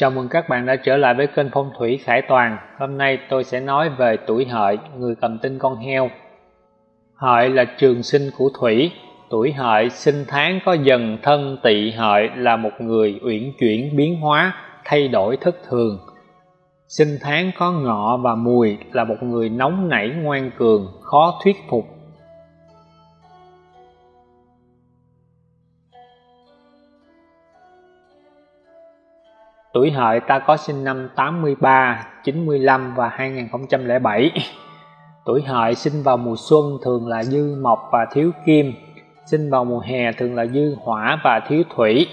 Chào mừng các bạn đã trở lại với kênh Phong thủy Khải Toàn. Hôm nay tôi sẽ nói về tuổi hợi, người cầm tinh con heo. Hợi là trường sinh của thủy, tuổi hợi sinh tháng có dần thân tỵ hợi là một người uyển chuyển biến hóa, thay đổi thất thường. Sinh tháng có ngọ và mùi là một người nóng nảy ngoan cường, khó thuyết phục Tuổi hợi ta có sinh năm 83, 95 và 2007. Tuổi hợi sinh vào mùa xuân thường là dư mộc và thiếu kim, sinh vào mùa hè thường là dư hỏa và thiếu thủy,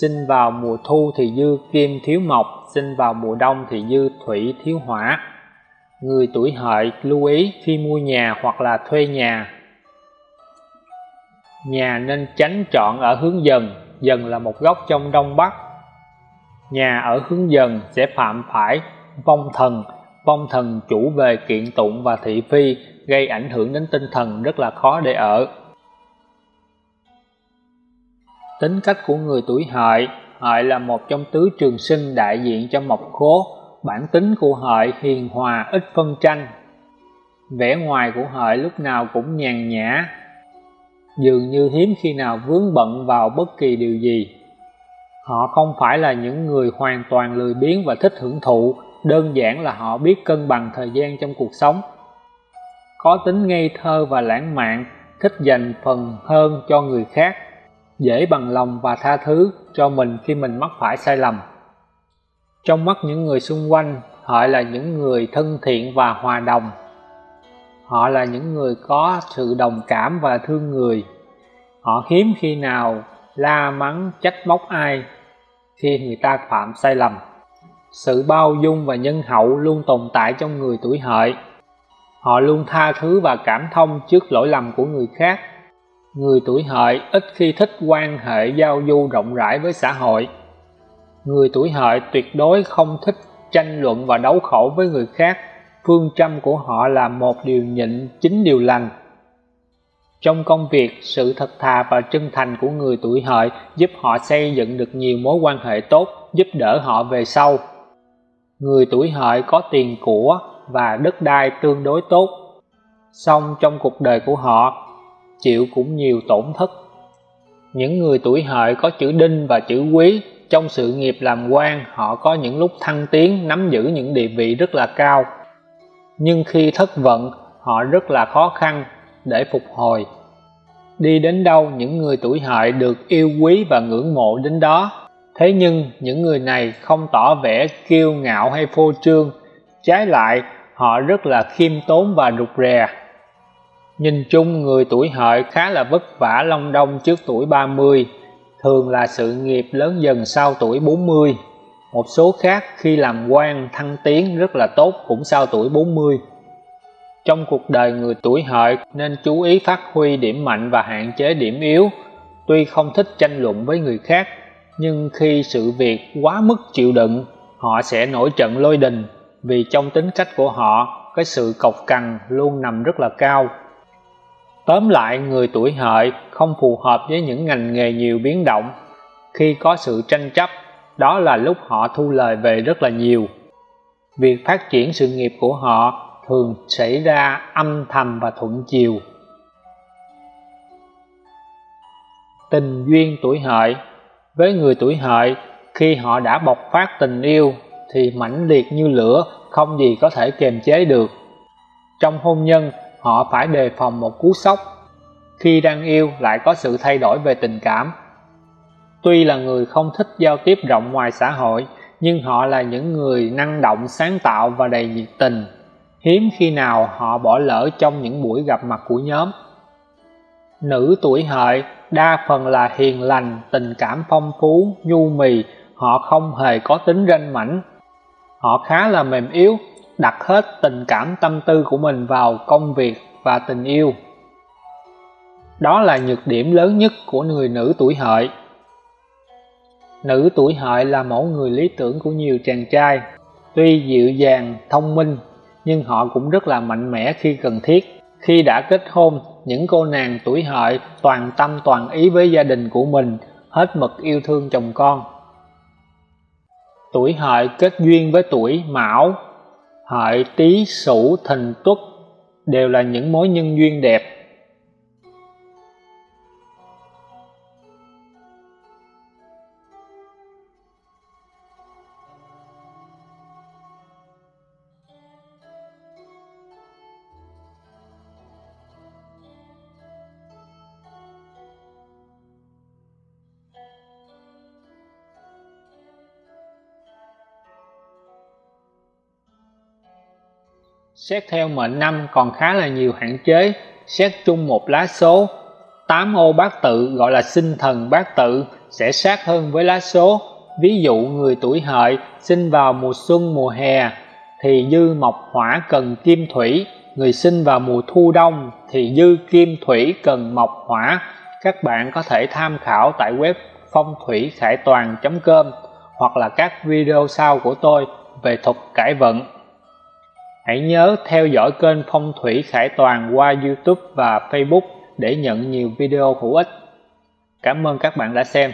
sinh vào mùa thu thì dư kim thiếu mộc, sinh vào mùa đông thì dư thủy thiếu hỏa. Người tuổi hợi lưu ý khi mua nhà hoặc là thuê nhà. Nhà nên tránh chọn ở hướng dần, dần là một góc trong đông bắc nhà ở hướng dần sẽ phạm phải vong thần. Vong thần chủ về kiện tụng và thị phi, gây ảnh hưởng đến tinh thần rất là khó để ở. Tính cách của người tuổi hợi. Hợi là một trong tứ trường sinh đại diện cho mộc khố. Bản tính của hợi hiền hòa, ít phân tranh. Vẻ ngoài của hợi lúc nào cũng nhàn nhã, dường như hiếm khi nào vướng bận vào bất kỳ điều gì họ không phải là những người hoàn toàn lười biếng và thích hưởng thụ, đơn giản là họ biết cân bằng thời gian trong cuộc sống. Có tính ngây thơ và lãng mạn, thích dành phần hơn cho người khác, dễ bằng lòng và tha thứ cho mình khi mình mắc phải sai lầm. Trong mắt những người xung quanh, họ là những người thân thiện và hòa đồng. Họ là những người có sự đồng cảm và thương người. Họ hiếm khi nào la mắng, trách móc ai khi người ta phạm sai lầm. Sự bao dung và nhân hậu luôn tồn tại trong người tuổi hợi. Họ luôn tha thứ và cảm thông trước lỗi lầm của người khác. Người tuổi hợi ít khi thích quan hệ giao du rộng rãi với xã hội. Người tuổi hợi tuyệt đối không thích tranh luận và đấu khẩu với người khác. Phương châm của họ là một điều nhịn chín điều lành trong công việc, sự thật thà và chân thành của người tuổi hợi giúp họ xây dựng được nhiều mối quan hệ tốt, giúp đỡ họ về sau. Người tuổi hợi có tiền của và đất đai tương đối tốt, song trong cuộc đời của họ chịu cũng nhiều tổn thất. Những người tuổi hợi có chữ đinh và chữ quý trong sự nghiệp làm quan họ có những lúc thăng tiến nắm giữ những địa vị rất là cao nhưng khi thất vận họ rất là khó khăn để phục hồi. Đi đến đâu những người tuổi hợi được yêu quý và ngưỡng mộ đến đó. Thế nhưng những người này không tỏ vẻ kiêu ngạo hay phô trương. Trái lại, họ rất là khiêm tốn và rụt rè. Nhìn chung, người tuổi hợi khá là vất vả long đong trước tuổi 30 thường là sự nghiệp lớn dần sau tuổi 40 một số khác khi làm quan thăng tiến rất là tốt cũng sau tuổi 40 trong cuộc đời người tuổi hợi nên chú ý phát huy điểm mạnh và hạn chế điểm yếu. Tuy không thích tranh luận với người khác, nhưng khi sự việc quá mức chịu đựng, họ sẽ nổi trận lôi đình. Vì trong tính cách của họ, cái sự cộc cằn luôn nằm rất là cao. Tóm lại, người tuổi hợi không phù hợp với những ngành nghề nhiều biến động. Khi có sự tranh chấp, đó là lúc họ thu lời về rất là nhiều. Việc phát triển sự nghiệp của họ thường xảy ra âm thầm và thuận chiều. Tình duyên tuổi hợi. Với người tuổi hợi, khi họ đã bộc phát tình yêu thì mãnh liệt như lửa, không gì có thể kiềm chế được. Trong hôn nhân, họ phải đề phòng một cú sốc. Khi đang yêu lại có sự thay đổi về tình cảm. Tuy là người không thích giao tiếp rộng ngoài xã hội, nhưng họ là những người năng động, sáng tạo và đầy nhiệt tình hiếm khi nào họ bỏ lỡ trong những buổi gặp mặt của nhóm. Nữ tuổi hợi, đa phần là hiền lành, tình cảm phong phú, nhu mì, họ không hề có tính ranh mãnh họ khá là mềm yếu, đặt hết tình cảm tâm tư của mình vào công việc và tình yêu. Đó là nhược điểm lớn nhất của người nữ tuổi hợi. Nữ tuổi hợi là mẫu người lý tưởng của nhiều chàng trai. Tuy dịu dàng, thông minh nhưng họ cũng rất là mạnh mẽ khi cần thiết. Khi đã kết hôn, những cô nàng tuổi hợi toàn tâm toàn ý với gia đình của mình, hết mực yêu thương chồng con. Tuổi hợi kết duyên với tuổi mão, hợi tý sửu thìn tuất đều là những mối nhân duyên đẹp. Xét theo mệnh năm còn khá là nhiều hạn chế, xét chung một lá số. 8 ô bát tự gọi là sinh thần bát tự sẽ sát hơn với lá số. Ví dụ người tuổi hợi sinh vào mùa xuân mùa hè thì dư mộc hỏa cần kim thủy, người sinh vào mùa thu đông thì dư kim thủy cần mộc hỏa. Các bạn có thể tham khảo tại web phong thủy khải toàn.com hoặc là các video sau của tôi về thuật cải vận Hãy nhớ theo dõi kênh Phong thủy Khải Toàn qua YouTube và Facebook để nhận nhiều video hữu ích. Cảm ơn các bạn đã xem.